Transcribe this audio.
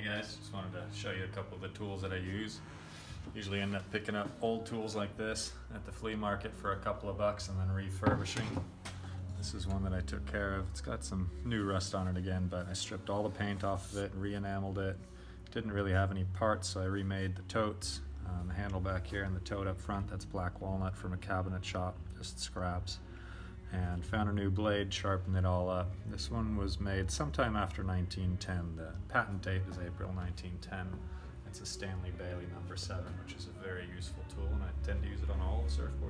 guys, just wanted to show you a couple of the tools that I use. Usually end up picking up old tools like this at the flea market for a couple of bucks and then refurbishing. This is one that I took care of. It's got some new rust on it again, but I stripped all the paint off of it, re-enameled it. Didn't really have any parts, so I remade the totes. Um, the handle back here and the tote up front, that's black walnut from a cabinet shop, just scraps and found a new blade, sharpened it all up. This one was made sometime after 1910. The patent date is April 1910. It's a Stanley Bailey number 7, which is a very useful tool, and I tend to use it on all the surfboards.